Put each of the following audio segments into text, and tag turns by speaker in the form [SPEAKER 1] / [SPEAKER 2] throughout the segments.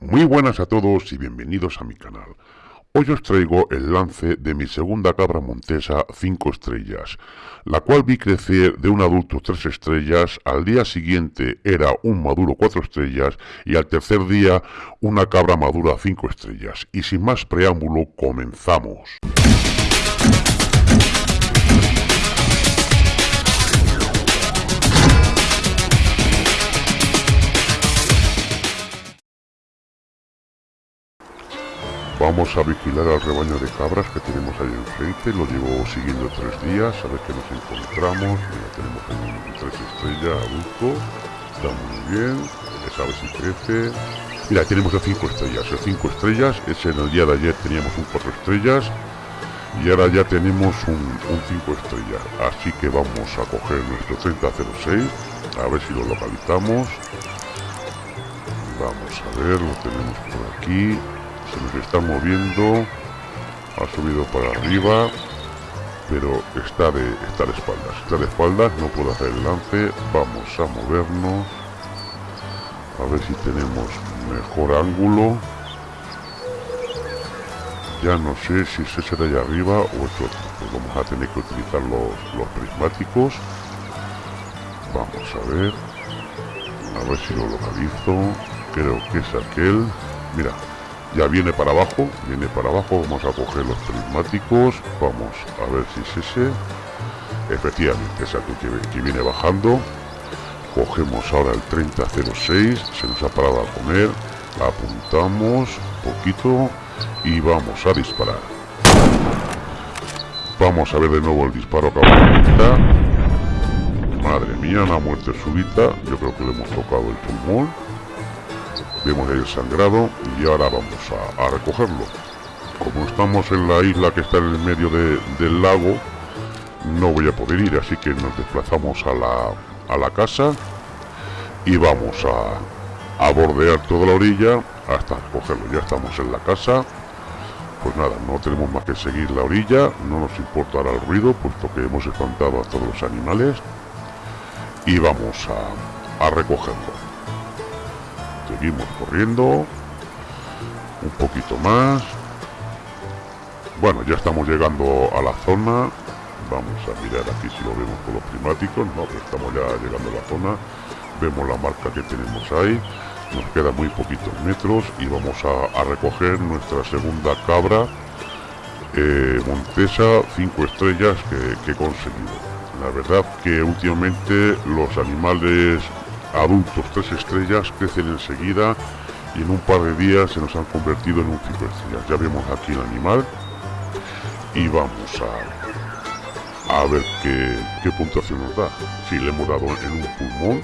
[SPEAKER 1] Muy buenas a todos y bienvenidos a mi canal. Hoy os traigo el lance de mi segunda cabra montesa 5 estrellas, la cual vi crecer de un adulto 3 estrellas, al día siguiente era un maduro 4 estrellas y al tercer día una cabra madura 5 estrellas. Y sin más preámbulo, comenzamos. Vamos a vigilar al rebaño de cabras que tenemos ahí enfrente. Lo llevo siguiendo tres días. A ver qué nos encontramos. Mira, tenemos un tres estrellas adulto. Está muy bien. A ver si crece. Mira, tenemos el cinco estrellas. El cinco estrellas. Ese en el día de ayer teníamos un cuatro estrellas. Y ahora ya tenemos un 5 estrellas. Así que vamos a coger nuestro 3006. A ver si lo localizamos. Vamos a ver, lo tenemos por aquí se nos está moviendo ha subido para arriba pero está de, está de espaldas está de espaldas, no puedo hacer el lance vamos a movernos a ver si tenemos mejor ángulo. Ya no sé si es ese de allá arriba o otro pues vamos a tener que utilizar los, los prismáticos. Vamos a ver a ver si lo localizo creo que es aquel mira ya viene para abajo viene para abajo. Vamos a coger los prismáticos. Vamos a ver si es ese. Efectivamente es aquí que, viene bajando. Cogemos ahora el 3006 se nos ha parado a comer. Apuntamos un poquito y vamos a disparar. Vamos a ver de nuevo el disparo acá madre mía una muerte súbita. Yo creo que le hemos tocado el pulmón vemos el sangrado y ahora vamos a, recogerlo. Como estamos en la isla que está en el medio del lago no voy a poder ir así que nos desplazamos a la, a la casa y vamos a, a bordear toda la orilla hasta recogerlo. Ya estamos en la casa. Pues nada, no tenemos más que seguir la orilla, no nos importará el ruido, puesto que hemos espantado a todos los animales. Y vamos a, a recogerlo seguimos corriendo. Un poquito más. Bueno ya estamos llegando a la zona. Vamos a mirar aquí si lo vemos con los primáticos no estamos ya llegando a la zona. Vemos la marca que tenemos ahí. Nos queda muy poquitos metros y vamos a, recoger nuestra segunda cabra eh, Montesa 5 estrellas que he conseguido. La verdad que últimamente los animales adultos tres estrellas crecen enseguida y en un par de días se nos han convertido en un cinco. Ya vemos aquí el animal y vamos a, a ver qué, qué puntuación nos da. Si le hemos dado en un pulmón,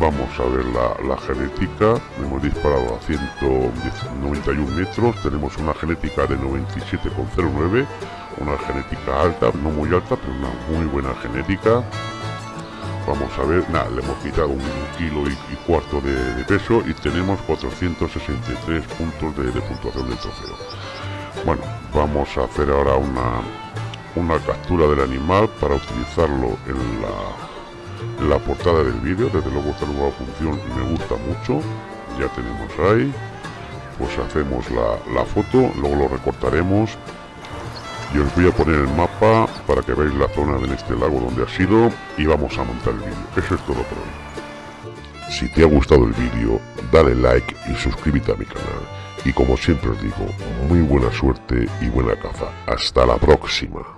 [SPEAKER 1] vamos a ver la, la genética. Hemos disparado a 191 metros, tenemos una genética de 97,09, una genética alta, no muy alta, pero una muy buena genética vamos a ver, nada, le hemos quitado un kilo y, cuarto de, peso y tenemos 463 puntos de, puntuación del trofeo. Bueno, vamos a hacer ahora una, una captura del animal para utilizarlo en la, la portada del vídeo. Desde luego esta nueva función me gusta mucho. Ya tenemos ahí. Pues hacemos la, la foto, luego lo recortaremos y os voy a poner el mapa para que veáis la zona de este lago donde ha sido y vamos a montar el vídeo. Eso es todo por hoy. Si te ha gustado el vídeo, dale like y suscríbete a mi canal. Y como siempre os digo, muy buena suerte y buena caza. Hasta la próxima.